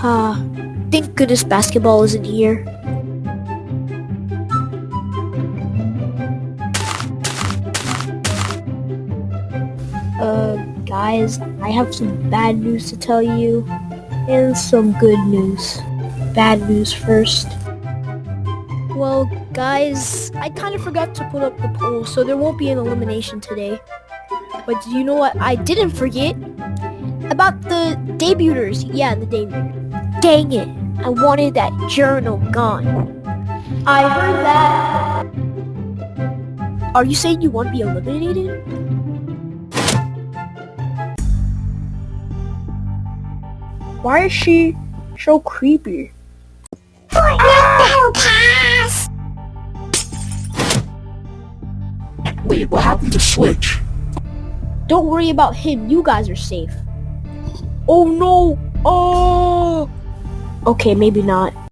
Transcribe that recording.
Ah, thank goodness basketball isn't here. Uh, guys, I have some bad news to tell you, and some good news. Bad news first. Well, guys, I kind of forgot to put up the poll, so there won't be an elimination today. But do you know what I didn't forget? About the debuters. Yeah, the debuters. Dang it, I wanted that journal gone. I heard that. Are you saying you want to be eliminated? Why is she so creepy? Wait, what happened to Switch? Don't worry about him. You guys are safe. Oh no! Oh! Okay, maybe not.